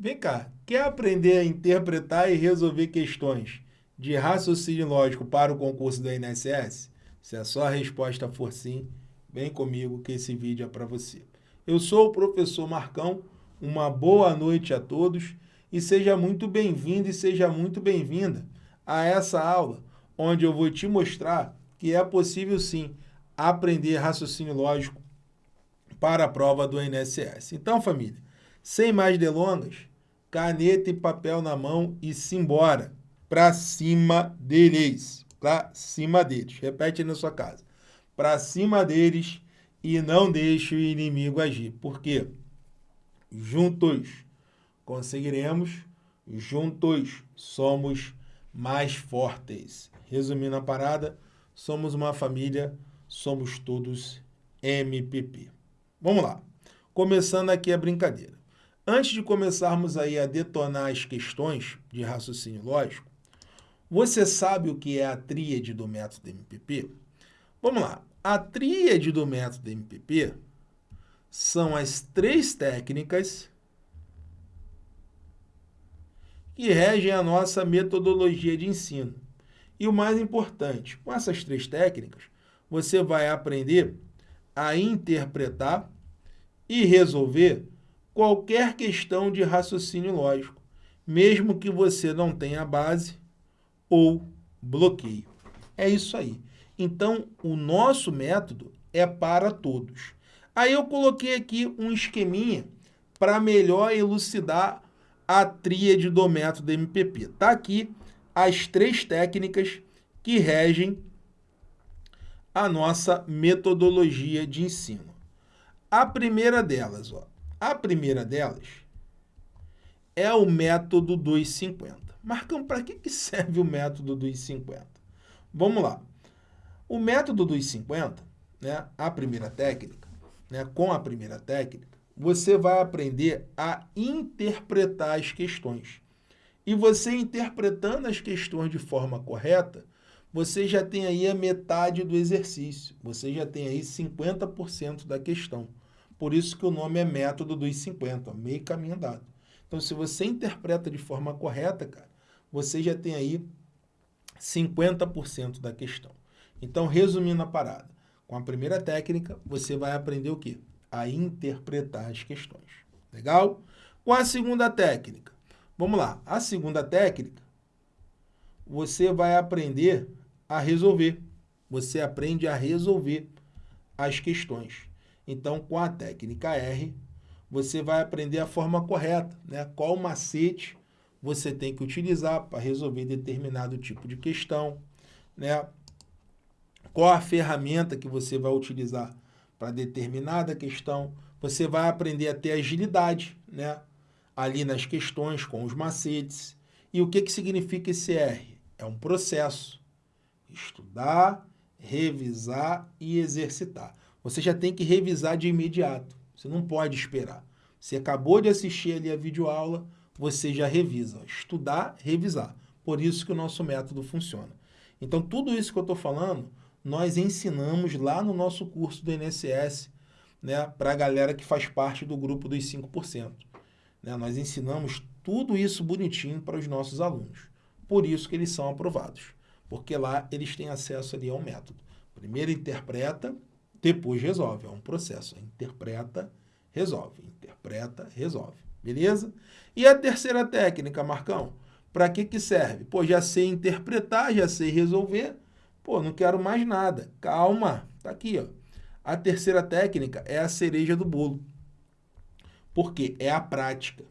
Vem cá, quer aprender a interpretar e resolver questões de raciocínio lógico para o concurso da INSS? Se a sua resposta for sim, vem comigo que esse vídeo é para você. Eu sou o professor Marcão, uma boa noite a todos e seja muito bem-vindo e seja muito bem-vinda a essa aula, onde eu vou te mostrar que é possível sim aprender raciocínio lógico para a prova do INSS. Então, família, sem mais delongas, caneta e papel na mão e simbora. Para cima deles. Para cima deles. Repete na sua casa. Para cima deles e não deixe o inimigo agir. Por quê? Juntos conseguiremos, juntos somos mais fortes. Resumindo a parada, somos uma família, somos todos MPP. Vamos lá. Começando aqui a brincadeira. Antes de começarmos aí a detonar as questões de raciocínio lógico, você sabe o que é a tríade do método MPP? Vamos lá. A tríade do método MPP são as três técnicas que regem a nossa metodologia de ensino. E o mais importante, com essas três técnicas, você vai aprender a interpretar e resolver qualquer questão de raciocínio lógico, mesmo que você não tenha base ou bloqueio. É isso aí. Então, o nosso método é para todos. Aí eu coloquei aqui um esqueminha para melhor elucidar a tríade do método MPP. Está aqui as três técnicas que regem a nossa metodologia de ensino. A primeira delas, ó, a primeira delas é o método 250. Marcão, para que, que serve o método 250? Vamos lá. O método 250, né, a primeira técnica, né, com a primeira técnica, você vai aprender a interpretar as questões. E você interpretando as questões de forma correta, você já tem aí a metade do exercício. Você já tem aí 50% da questão. Por isso que o nome é método dos 50, meio caminho andado. Então, se você interpreta de forma correta, cara, você já tem aí 50% da questão. Então, resumindo a parada, com a primeira técnica, você vai aprender o quê? A interpretar as questões. Legal? Com a segunda técnica, vamos lá. A segunda técnica, você vai aprender a resolver. Você aprende a resolver as questões. Então, com a técnica R, você vai aprender a forma correta, né? Qual macete você tem que utilizar para resolver determinado tipo de questão, né? Qual a ferramenta que você vai utilizar para determinada questão. Você vai aprender a ter agilidade, né? Ali nas questões, com os macetes. E o que, que significa esse R? É um processo. Estudar, revisar e exercitar você já tem que revisar de imediato. Você não pode esperar. Você acabou de assistir ali a videoaula, você já revisa. Estudar, revisar. Por isso que o nosso método funciona. Então, tudo isso que eu estou falando, nós ensinamos lá no nosso curso do INSS, né, para a galera que faz parte do grupo dos 5%. Né? Nós ensinamos tudo isso bonitinho para os nossos alunos. Por isso que eles são aprovados. Porque lá eles têm acesso ali ao método. Primeiro interpreta, depois resolve. É um processo. Interpreta, resolve. Interpreta, resolve. Beleza? E a terceira técnica, Marcão? Para que, que serve? Pô, já sei interpretar, já sei resolver. Pô, não quero mais nada. Calma. Tá aqui, ó. A terceira técnica é a cereja do bolo. Por quê? É a prática.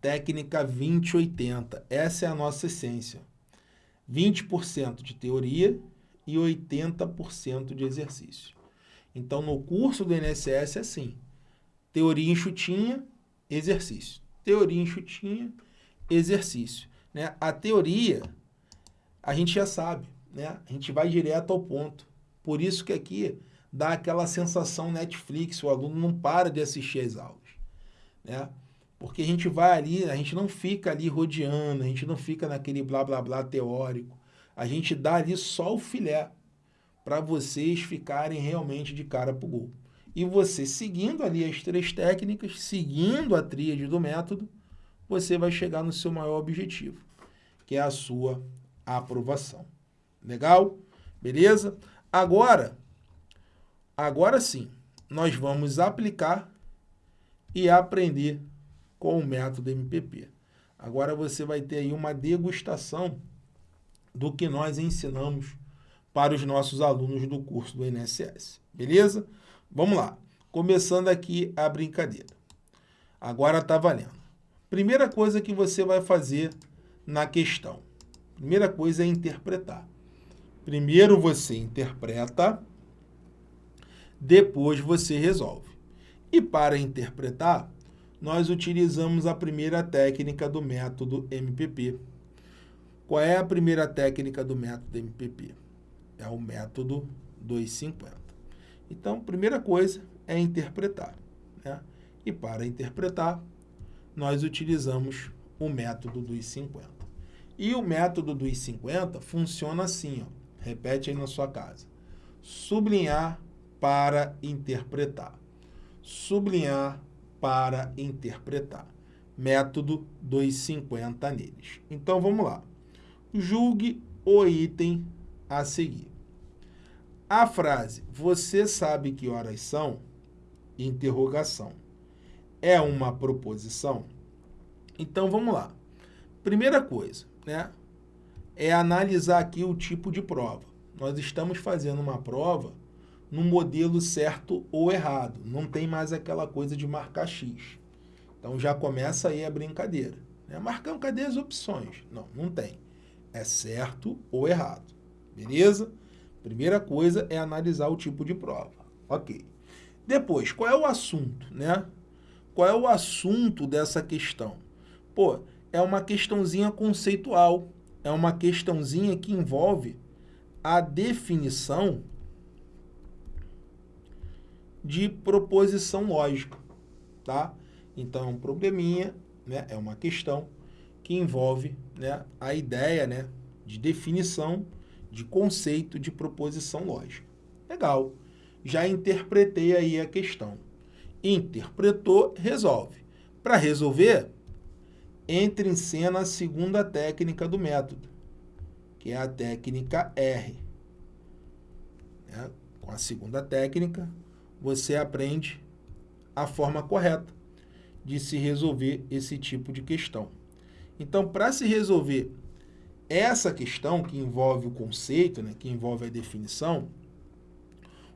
Técnica 2080. Essa é a nossa essência. 20% de teoria e 80% de exercício. Então, no curso do INSS é assim, teoria enxutinha, exercício. Teoria enxutinha, exercício. Né? A teoria, a gente já sabe, né? a gente vai direto ao ponto. Por isso que aqui dá aquela sensação Netflix, o aluno não para de assistir as aulas. Né? Porque a gente vai ali, a gente não fica ali rodeando, a gente não fica naquele blá blá blá teórico. A gente dá ali só o filé para vocês ficarem realmente de cara para o gol. E você, seguindo ali as três técnicas, seguindo a tríade do método, você vai chegar no seu maior objetivo, que é a sua aprovação. Legal? Beleza? Agora, agora sim, nós vamos aplicar e aprender com o método MPP. Agora você vai ter aí uma degustação do que nós ensinamos para os nossos alunos do curso do INSS. Beleza? Vamos lá. Começando aqui a brincadeira. Agora está valendo. Primeira coisa que você vai fazer na questão. Primeira coisa é interpretar. Primeiro você interpreta, depois você resolve. E para interpretar, nós utilizamos a primeira técnica do método MPP. Qual é a primeira técnica do método MPP? É o método 250. Então, primeira coisa é interpretar. Né? E para interpretar, nós utilizamos o método dos 50. E o método dos 50 funciona assim, ó. repete aí na sua casa. Sublinhar para interpretar. Sublinhar para interpretar. Método 250 neles. Então, vamos lá. Julgue o item a seguir. A frase, você sabe que horas são? Interrogação. É uma proposição? Então, vamos lá. Primeira coisa, né? É analisar aqui o tipo de prova. Nós estamos fazendo uma prova no modelo certo ou errado. Não tem mais aquela coisa de marcar X. Então já começa aí a brincadeira. Né? Marcando cadê as opções? Não, não tem. É certo ou errado. Beleza? Primeira coisa é analisar o tipo de prova. Ok. Depois, qual é o assunto, né? Qual é o assunto dessa questão? Pô, é uma questãozinha conceitual. É uma questãozinha que envolve a definição de proposição lógica, tá? Então, é um probleminha, né? é uma questão que envolve né, a ideia né, de definição de conceito de proposição lógica. Legal. Já interpretei aí a questão. Interpretou, resolve. Para resolver, entre em cena a segunda técnica do método, que é a técnica R. Né? Com a segunda técnica, você aprende a forma correta de se resolver esse tipo de questão. Então, para se resolver essa questão que envolve o conceito, né, que envolve a definição,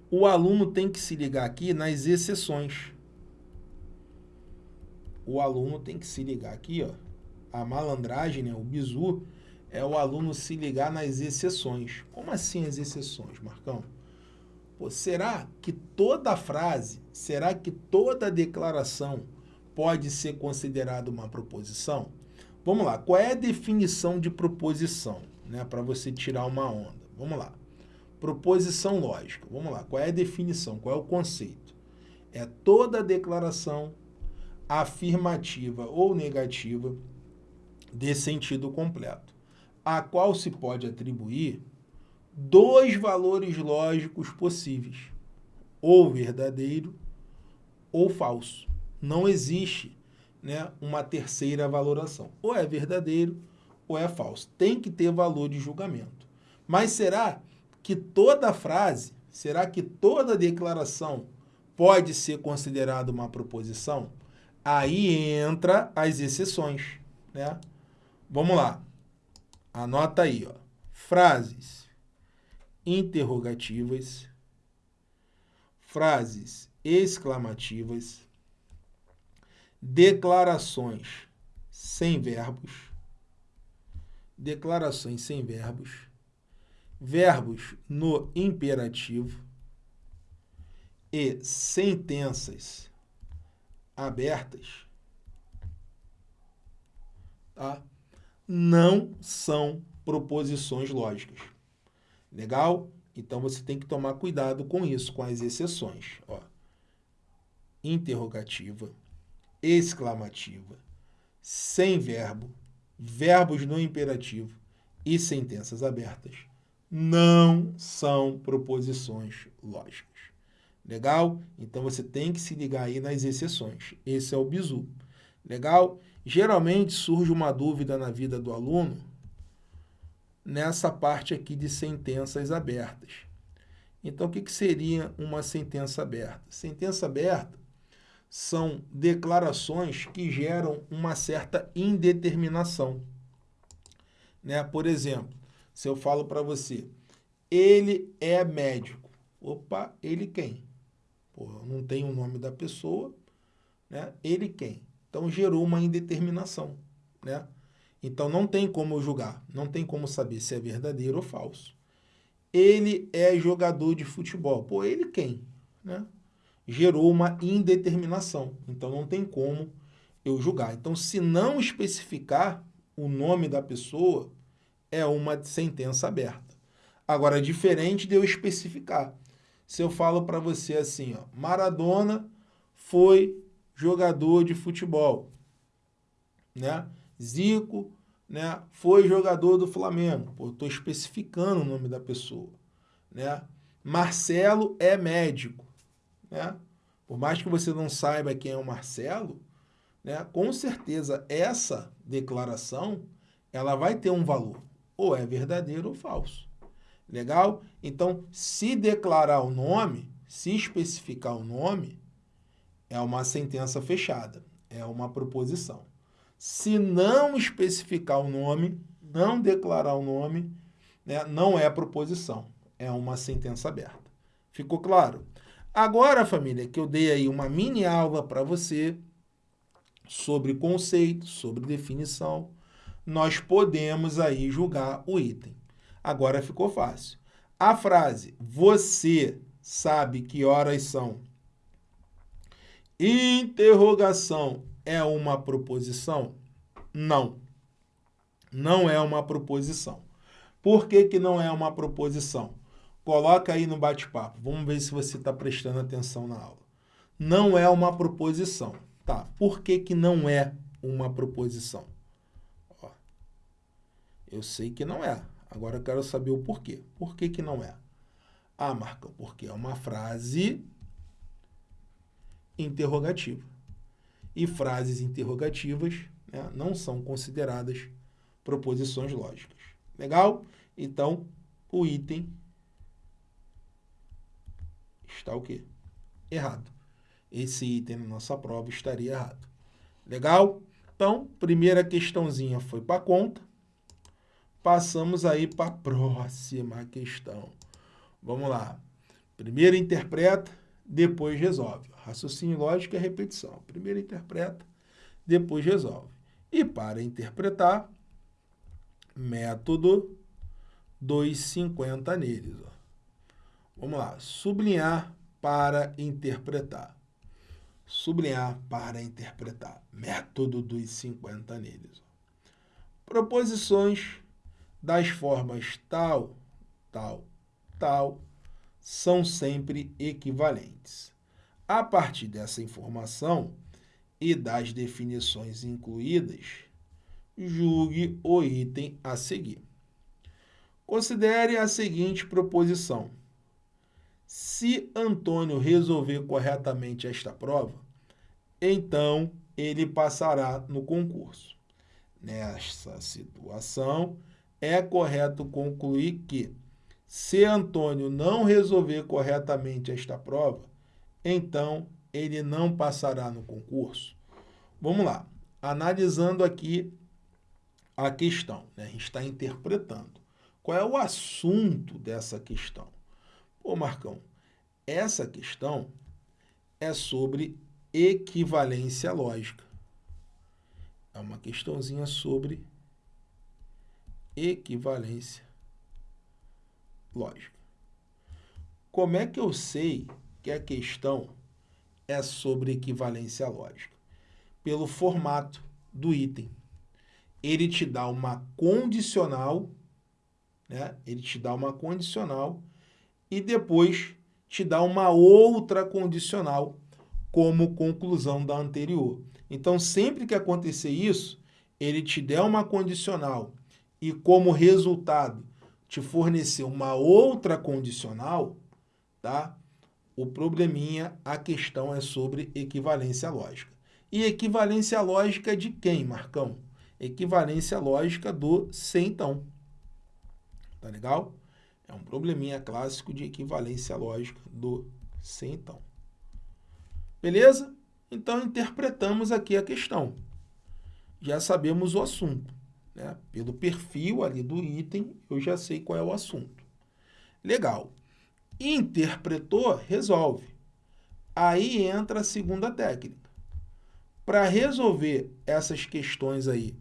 o aluno tem que se ligar aqui nas exceções. O aluno tem que se ligar aqui, ó, a malandragem, né, o bizu, é o aluno se ligar nas exceções. Como assim as exceções, Marcão? Pô, será que toda frase, será que toda declaração pode ser considerada uma proposição? Vamos lá, qual é a definição de proposição? Né, Para você tirar uma onda. Vamos lá. Proposição lógica. Vamos lá, qual é a definição? Qual é o conceito? É toda declaração afirmativa ou negativa de sentido completo, a qual se pode atribuir dois valores lógicos possíveis, ou verdadeiro ou falso. Não existe né, uma terceira valoração. Ou é verdadeiro ou é falso. Tem que ter valor de julgamento. Mas será que toda frase, será que toda declaração pode ser considerada uma proposição? Aí entra as exceções. Né? Vamos lá. Anota aí. Ó. Frases interrogativas, frases exclamativas, declarações sem verbos, declarações sem verbos, verbos no imperativo e sentenças abertas, tá? não são proposições lógicas. Legal? Então você tem que tomar cuidado com isso, com as exceções. Ó. Interrogativa, exclamativa, sem verbo, verbos no imperativo e sentenças abertas não são proposições lógicas. Legal? Então você tem que se ligar aí nas exceções. Esse é o bizu. Legal? Geralmente surge uma dúvida na vida do aluno nessa parte aqui de sentenças abertas. Então, o que, que seria uma sentença aberta? Sentença aberta são declarações que geram uma certa indeterminação. Né? Por exemplo, se eu falo para você, ele é médico. Opa, ele quem? Pô, não tem o nome da pessoa, né? Ele quem? Então gerou uma indeterminação, né? Então não tem como julgar, não tem como saber se é verdadeiro ou falso. Ele é jogador de futebol. Pô, ele quem? Né? Gerou uma indeterminação. Então não tem como eu julgar. Então, se não especificar o nome da pessoa, é uma sentença aberta. Agora, diferente de eu especificar. Se eu falo para você assim, ó, Maradona foi jogador de futebol, né? Zico, né, foi jogador do Flamengo. Pô, estou especificando o nome da pessoa, né? Marcelo é médico, né? Por mais que você não saiba quem é o Marcelo, né, com certeza essa declaração ela vai ter um valor, ou é verdadeiro ou falso. Legal? Então, se declarar o nome, se especificar o nome, é uma sentença fechada, é uma proposição. Se não especificar o nome, não declarar o nome, né, não é proposição, é uma sentença aberta. Ficou claro? Agora, família, que eu dei aí uma mini aula para você sobre conceito, sobre definição, nós podemos aí julgar o item. Agora ficou fácil. A frase, você sabe que horas são? Interrogação é uma proposição? Não. Não é uma proposição. Por que, que não é uma proposição? Coloca aí no bate-papo. Vamos ver se você está prestando atenção na aula. Não é uma proposição. Tá, por que, que não é uma proposição? Ó, eu sei que não é. Agora eu quero saber o porquê. Por que, que não é? Ah, Marcão, porque é uma frase interrogativa e frases interrogativas né, não são consideradas proposições lógicas. Legal? Então, o item está o quê? Errado. Esse item na nossa prova estaria errado. Legal? Então, primeira questãozinha foi para conta. Passamos aí para a próxima questão. Vamos lá. Primeiro interpreta, depois resolve. Raciocínio lógico é repetição. Primeiro interpreta, depois resolve. E para interpretar, método 250 neles. Ó. Vamos lá, sublinhar para interpretar. Sublinhar para interpretar. Método dos 50 neles. Proposições das formas tal, tal, tal, são sempre equivalentes. A partir dessa informação e das definições incluídas, julgue o item a seguir. Considere a seguinte proposição. Se Antônio resolver corretamente esta prova, então ele passará no concurso. Nessa situação, é correto concluir que, se Antônio não resolver corretamente esta prova, então ele não passará no concurso? Vamos lá, analisando aqui a questão, né? a gente está interpretando. Qual é o assunto dessa questão? Pô, Marcão, essa questão é sobre equivalência lógica. É uma questãozinha sobre equivalência lógica. Como é que eu sei que a questão é sobre equivalência lógica? Pelo formato do item. Ele te dá uma condicional, né? ele te dá uma condicional e depois te dá uma outra condicional como conclusão da anterior. Então, sempre que acontecer isso, ele te der uma condicional e como resultado te fornecer uma outra condicional, tá? O probleminha, a questão é sobre equivalência lógica. E equivalência lógica de quem, Marcão? Equivalência lógica do centão. Tá legal? É um probleminha clássico de equivalência lógica do centão. Beleza? Então, interpretamos aqui a questão. Já sabemos o assunto. Né? Pelo perfil ali do item, eu já sei qual é o assunto. Legal. Interpretou, resolve. Aí entra a segunda técnica. Para resolver essas questões aí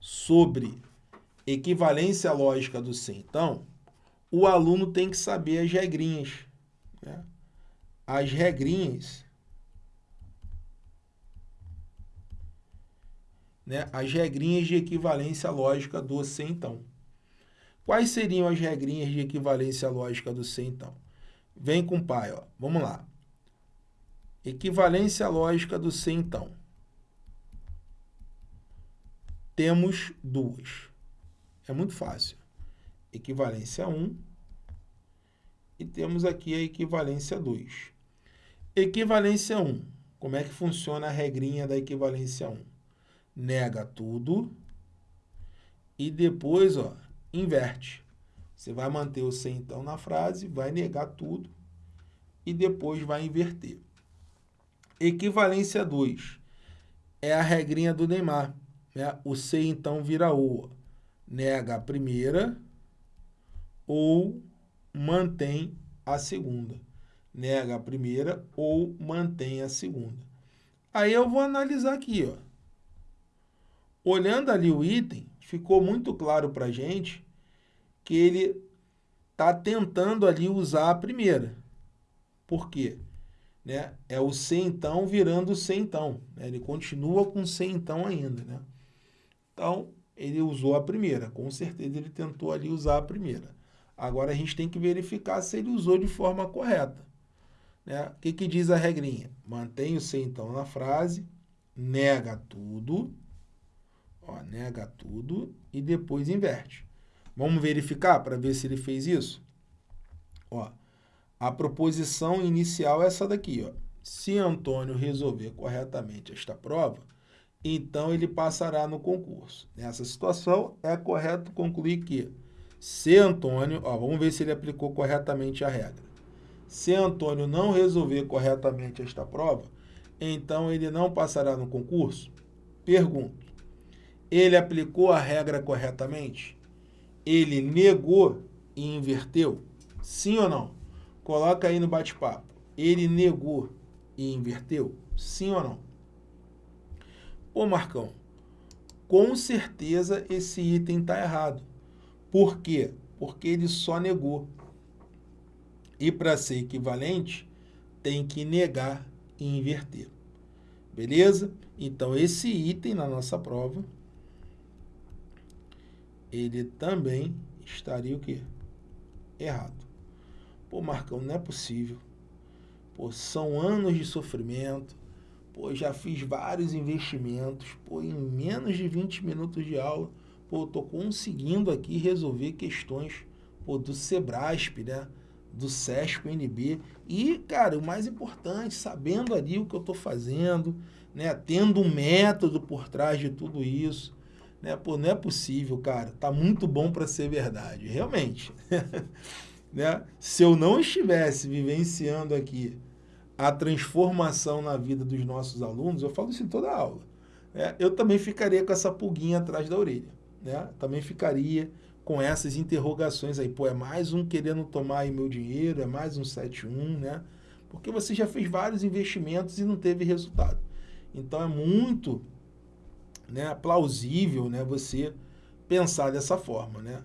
sobre equivalência lógica do então, o aluno tem que saber as regrinhas. Né? As regrinhas né, as regrinhas de equivalência lógica do C então. Quais seriam as regrinhas de equivalência lógica do C então? Vem com o pai, ó. Vamos lá. Equivalência lógica do C então. Temos duas. É muito fácil. Equivalência 1 e temos aqui a equivalência 2. Equivalência 1. Como é que funciona a regrinha da equivalência 1? nega tudo e depois, ó, inverte. Você vai manter o sem então na frase, vai negar tudo e depois vai inverter. Equivalência 2 é a regrinha do Neymar. Né? O C então vira O. Nega a primeira ou mantém a segunda. Nega a primeira ou mantém a segunda. Aí eu vou analisar aqui, ó. Olhando ali o item, ficou muito claro para a gente que ele está tentando ali usar a primeira. Por quê? Né? É o C então virando C então. Né? Ele continua com C então ainda. Né? Então, ele usou a primeira. Com certeza ele tentou ali usar a primeira. Agora a gente tem que verificar se ele usou de forma correta. Né? O que, que diz a regrinha? Mantém o C então na frase, nega tudo Ó, nega tudo e depois inverte. Vamos verificar para ver se ele fez isso? Ó, a proposição inicial é essa daqui. Ó. Se Antônio resolver corretamente esta prova, então ele passará no concurso. Nessa situação, é correto concluir que se Antônio, ó, vamos ver se ele aplicou corretamente a regra. Se Antônio não resolver corretamente esta prova, então ele não passará no concurso? Pergunto, ele aplicou a regra corretamente? Ele negou e inverteu? Sim ou não? Coloca aí no bate-papo. Ele negou e inverteu? Sim ou não? Ô Marcão, com certeza esse item está errado. Por quê? Porque ele só negou. E para ser equivalente, tem que negar e inverter. Beleza? Então, esse item na nossa prova ele também estaria o quê? Errado. Pô, Marcão, não é possível. Pô, são anos de sofrimento. Pô, já fiz vários investimentos. Pô, em menos de 20 minutos de aula, pô, tô conseguindo aqui resolver questões pô, do Sebrasp, né? Do SESP NB. E, cara, o mais importante, sabendo ali o que eu tô fazendo, né? Tendo um método por trás de tudo isso né? Pô, não é possível, cara. Tá muito bom para ser verdade. Realmente. né? Se eu não estivesse vivenciando aqui a transformação na vida dos nossos alunos, eu falo isso em toda aula, né? eu também ficaria com essa pulguinha atrás da orelha. Né? Também ficaria com essas interrogações aí. Pô, é mais um querendo tomar meu dinheiro, é mais um 71, né? Porque você já fez vários investimentos e não teve resultado. Então é muito né, plausível né, você pensar dessa forma. Né?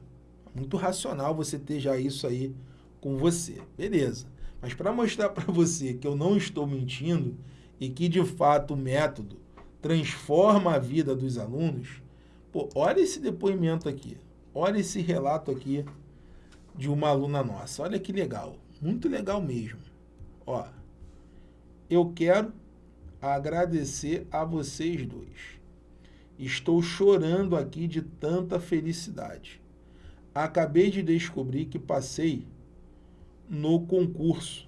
Muito racional você ter já isso aí com você. Beleza. Mas para mostrar para você que eu não estou mentindo e que, de fato, o método transforma a vida dos alunos, pô, olha esse depoimento aqui. Olha esse relato aqui de uma aluna nossa. Olha que legal. Muito legal mesmo. Ó, eu quero agradecer a vocês dois. Estou chorando aqui de tanta felicidade. Acabei de descobrir que passei no concurso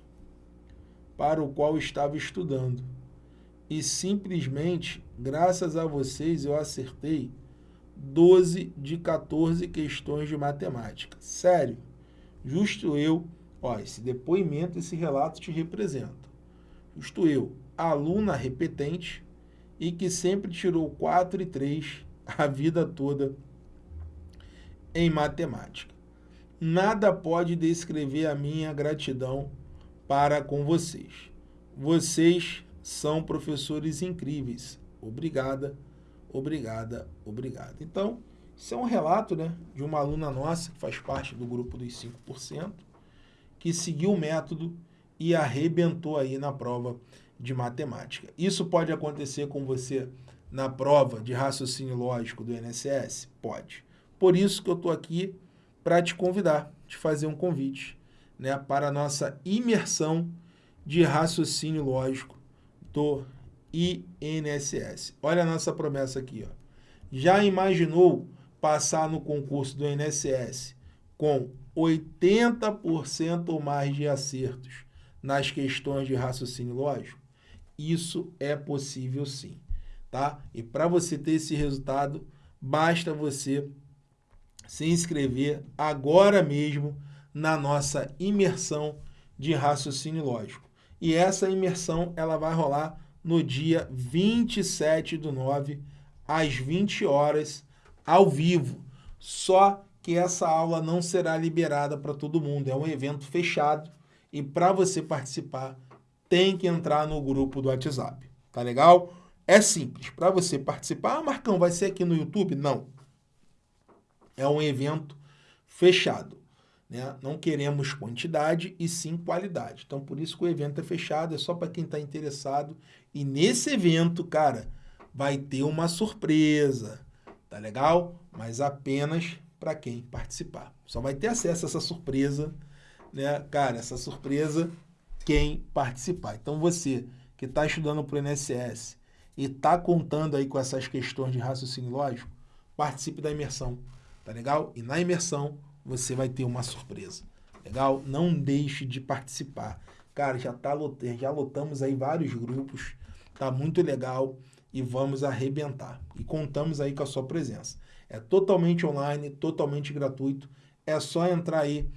para o qual estava estudando. e simplesmente, graças a vocês, eu acertei 12 de 14 questões de matemática. Sério, justo eu, ó, esse depoimento, esse relato te representa. Justo eu, aluna repetente e que sempre tirou 4 e 3 a vida toda em matemática. Nada pode descrever a minha gratidão para com vocês. Vocês são professores incríveis. Obrigada, obrigada, obrigada. Então, isso é um relato né, de uma aluna nossa, que faz parte do grupo dos 5%, que seguiu o método e arrebentou aí na prova de matemática. Isso pode acontecer com você na prova de raciocínio lógico do INSS? Pode. Por isso que eu estou aqui para te convidar, te fazer um convite né, para a nossa imersão de raciocínio lógico do INSS. Olha a nossa promessa aqui. Ó. Já imaginou passar no concurso do INSS com 80% ou mais de acertos nas questões de raciocínio lógico? Isso é possível sim. Tá? E para você ter esse resultado, basta você se inscrever agora mesmo na nossa imersão de raciocínio lógico. E essa imersão ela vai rolar no dia 27 do 9, às 20 horas, ao vivo. Só que essa aula não será liberada para todo mundo, é um evento fechado e para você participar tem que entrar no grupo do WhatsApp, tá legal? É simples, para você participar, ah, Marcão, vai ser aqui no YouTube? Não. É um evento fechado. Né? Não queremos quantidade e sim qualidade. Então, por isso que o evento é fechado, é só para quem está interessado. E nesse evento, cara, vai ter uma surpresa, tá legal? Mas apenas para quem participar. Só vai ter acesso a essa surpresa, né? Cara, essa surpresa, quem participar. Então, você que está estudando para o INSS e está contando aí com essas questões de raciocínio lógico, participe da imersão, tá legal? E na imersão, você vai ter uma surpresa. Legal? Não deixe de participar. Cara, já, tá, já lotamos aí vários grupos, tá muito legal e vamos arrebentar. E contamos aí com a sua presença. É totalmente online, totalmente gratuito. É só entrar aí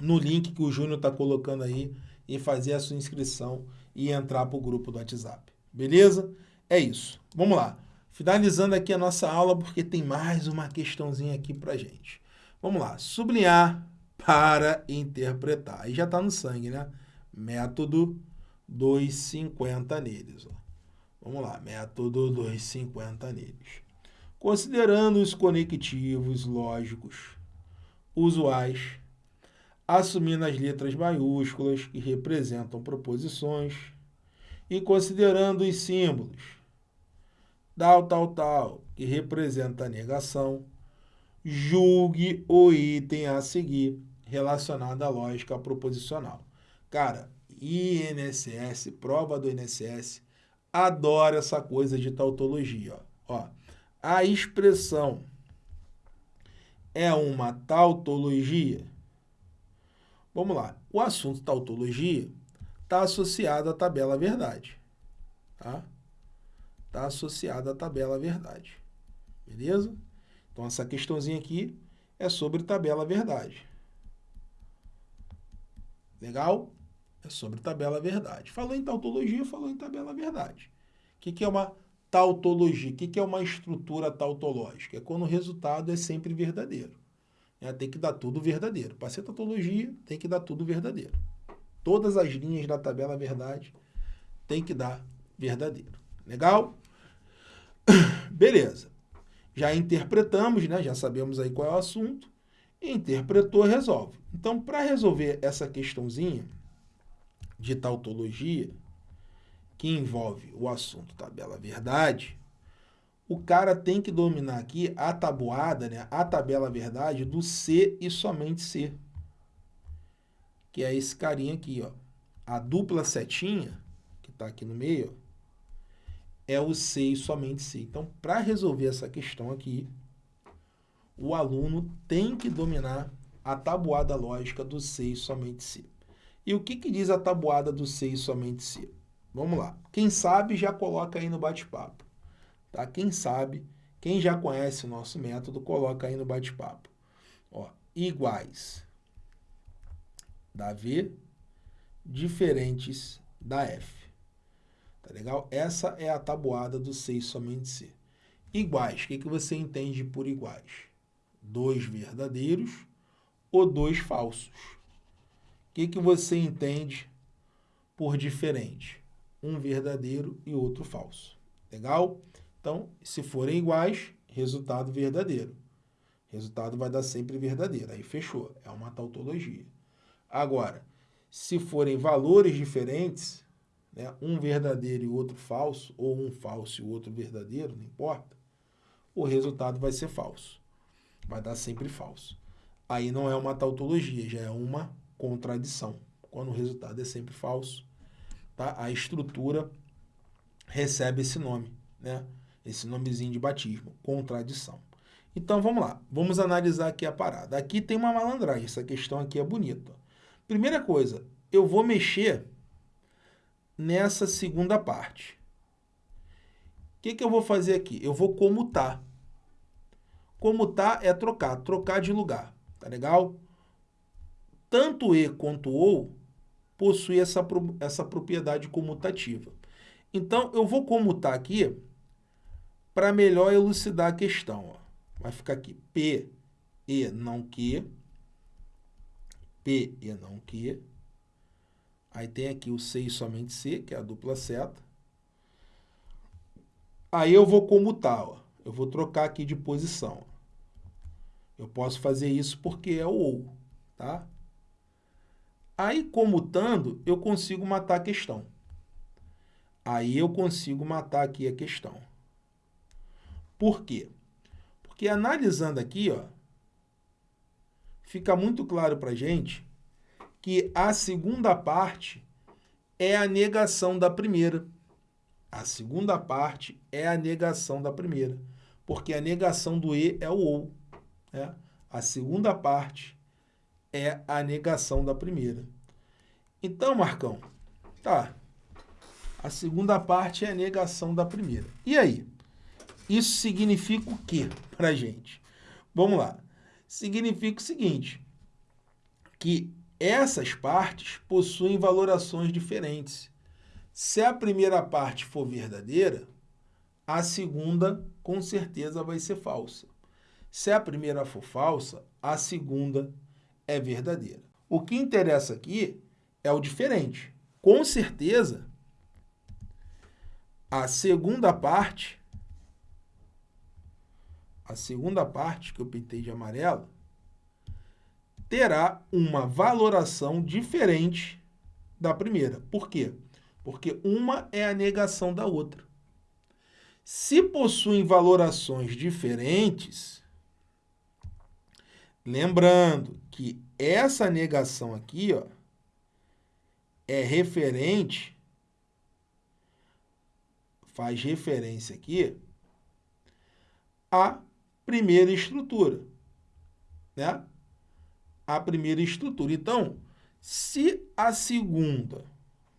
no link que o Júnior está colocando aí e fazer a sua inscrição e entrar para o grupo do WhatsApp. Beleza? É isso. Vamos lá. Finalizando aqui a nossa aula, porque tem mais uma questãozinha aqui para gente. Vamos lá, sublinhar para interpretar. Aí já está no sangue, né? Método 250 neles. Ó. Vamos lá, método 250 neles. Considerando os conectivos lógicos usuais, assumindo as letras maiúsculas que representam proposições e considerando os símbolos tal, tal, tal, que representa a negação, julgue o item a seguir relacionado à lógica proposicional. Cara, INSS, prova do INSS, adora essa coisa de tautologia. Ó. ó a expressão é uma tautologia? Vamos lá. O assunto tautologia está associado à tabela verdade. Tá? Está associado à tabela verdade. Beleza? Então, essa questãozinha aqui é sobre tabela verdade. Legal? É sobre tabela verdade. Falou em tautologia, falou em tabela verdade. O que, que é uma tautologia? O que, que é uma estrutura tautológica? É quando o resultado é sempre verdadeiro. É, tem que dar tudo verdadeiro. Para ser tautologia, tem que dar tudo verdadeiro. Todas as linhas da tabela verdade tem que dar verdadeiro. Legal? Beleza já interpretamos, né? já sabemos aí qual é o assunto, interpretou, resolve. Então, para resolver essa questãozinha de tautologia, que envolve o assunto tabela verdade, o cara tem que dominar aqui a tabuada, né? a tabela verdade do C e somente C. Que é esse carinha aqui, ó. A dupla setinha, que está aqui no meio, é o C e somente C. Então, para resolver essa questão aqui, o aluno tem que dominar a tabuada lógica do C e somente C. E o que, que diz a tabuada do C e somente C? Vamos lá. Quem sabe já coloca aí no bate-papo. Tá? Quem sabe, quem já conhece o nosso método, coloca aí no bate-papo. Iguais da V diferentes da F. Tá legal? Essa é a tabuada do 6 somente C. Iguais, o que, que você entende por iguais? Dois verdadeiros ou dois falsos. O que, que você entende por diferente? Um verdadeiro e outro falso. Legal? Então, se forem iguais, resultado verdadeiro. Resultado vai dar sempre verdadeiro. Aí fechou. É uma tautologia. Agora, se forem valores diferentes, né, um verdadeiro e outro falso, ou um falso e o outro verdadeiro, não importa, o resultado vai ser falso. Vai dar sempre falso. Aí não é uma tautologia, já é uma contradição. Quando o resultado é sempre falso, tá? a estrutura recebe esse nome, né? esse nomezinho de batismo, contradição. Então vamos lá, vamos analisar aqui a parada. Aqui tem uma malandragem, essa questão aqui é bonita. Primeira coisa, eu vou mexer nessa segunda parte. O que, que eu vou fazer aqui? Eu vou comutar. Comutar é trocar, trocar de lugar, tá legal? Tanto E quanto OU possui essa, essa propriedade comutativa. Então, eu vou comutar aqui para melhor elucidar a questão. Ó. Vai ficar aqui P, E, não Q, P, E, não Q, Aí tem aqui o C e somente C, que é a dupla seta. Aí eu vou comutar, ó. eu vou trocar aqui de posição. Eu posso fazer isso porque é o OU, tá? Aí, comutando, eu consigo matar a questão. Aí eu consigo matar aqui a questão. Por quê? Porque analisando aqui, ó, fica muito claro para gente que a segunda parte é a negação da primeira. A segunda parte é a negação da primeira, porque a negação do E é o OU. Né? A segunda parte é a negação da primeira. Então, Marcão, tá. A segunda parte é a negação da primeira. E aí? Isso significa o quê para gente? Vamos lá. Significa o seguinte, que essas partes possuem valorações diferentes. Se a primeira parte for verdadeira, a segunda com certeza vai ser falsa. Se a primeira for falsa, a segunda é verdadeira. O que interessa aqui é o diferente. Com certeza, a segunda parte, a segunda parte que eu pintei de amarelo, terá uma valoração diferente da primeira. Por quê? Porque uma é a negação da outra. Se possuem valorações diferentes, lembrando que essa negação aqui ó, é referente, faz referência aqui à primeira estrutura, né? A primeira estrutura. Então, se a segunda,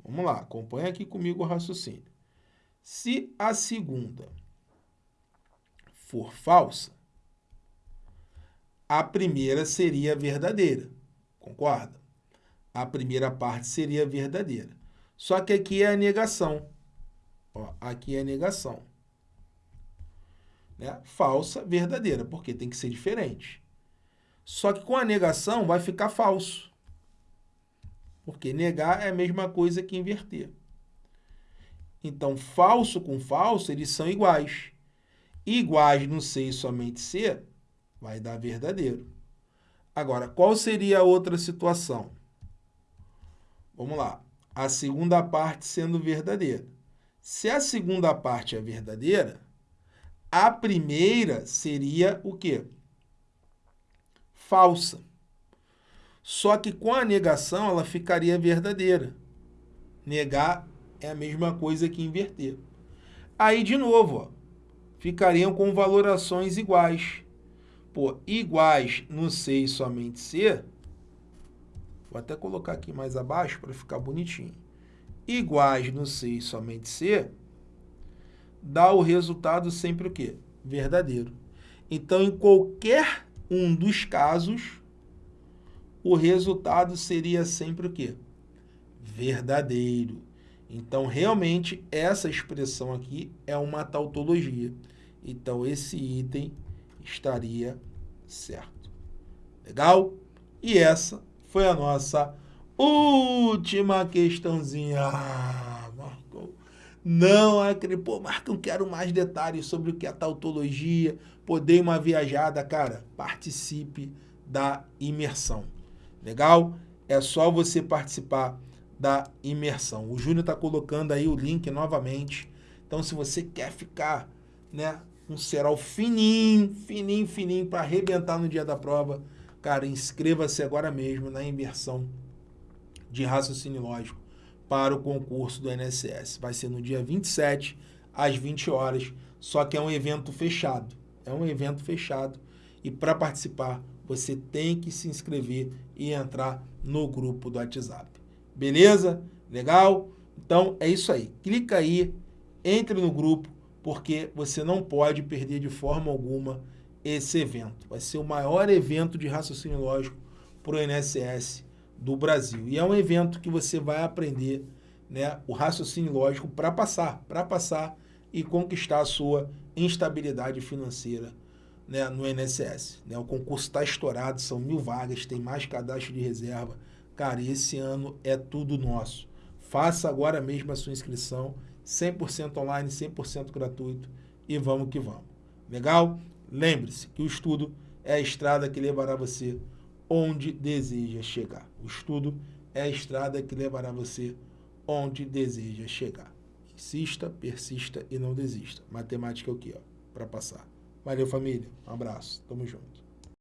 vamos lá, acompanha aqui comigo o raciocínio. Se a segunda for falsa, a primeira seria verdadeira, concorda? A primeira parte seria verdadeira. Só que aqui é a negação. Ó, aqui é a negação. Né? Falsa, verdadeira, porque tem que ser diferente. Só que com a negação vai ficar falso. Porque negar é a mesma coisa que inverter. Então, falso com falso, eles são iguais. Iguais no C e somente C, vai dar verdadeiro. Agora, qual seria a outra situação? Vamos lá. A segunda parte sendo verdadeira. Se a segunda parte é verdadeira, a primeira seria o quê? Falsa. Só que com a negação ela ficaria verdadeira. Negar é a mesma coisa que inverter. Aí, de novo, ó, ficariam com valorações iguais. Pô, iguais no C e somente C, vou até colocar aqui mais abaixo para ficar bonitinho. iguais no C e somente C, dá o resultado sempre o quê? Verdadeiro. Então, em qualquer um dos casos, o resultado seria sempre o quê? Verdadeiro. Então, realmente, essa expressão aqui é uma tautologia. Então, esse item estaria certo. Legal? E essa foi a nossa última questãozinha. Ah, Marcão. Não acredito. Pô, Marcão, quero mais detalhes sobre o que é tautologia. Pô, dei uma viajada. Cara, participe da imersão. Legal? É só você participar da imersão. O Júnior está colocando aí o link novamente. Então, se você quer ficar né, um cerol fininho, fininho, fininho, para arrebentar no dia da prova, cara, inscreva-se agora mesmo na imersão de raciocínio lógico para o concurso do NSS. Vai ser no dia 27, às 20 horas, só que é um evento fechado. É um evento fechado e para participar, você tem que se inscrever e entrar no grupo do WhatsApp. Beleza? Legal? Então é isso aí. Clica aí, entre no grupo, porque você não pode perder de forma alguma esse evento. Vai ser o maior evento de raciocínio lógico para o INSS do Brasil. E é um evento que você vai aprender né, o raciocínio lógico para passar, para passar e conquistar a sua instabilidade financeira né, no INSS. Né? O concurso está estourado, são mil vagas, tem mais cadastro de reserva. Cara, esse ano é tudo nosso. Faça agora mesmo a sua inscrição, 100% online, 100% gratuito e vamos que vamos. Legal? Lembre-se que o estudo é a estrada que levará você onde deseja chegar. O estudo é a estrada que levará você onde deseja chegar. Insista, persista e não desista. Matemática é o que, ó, para passar. Valeu, família. Um abraço. Tamo junto.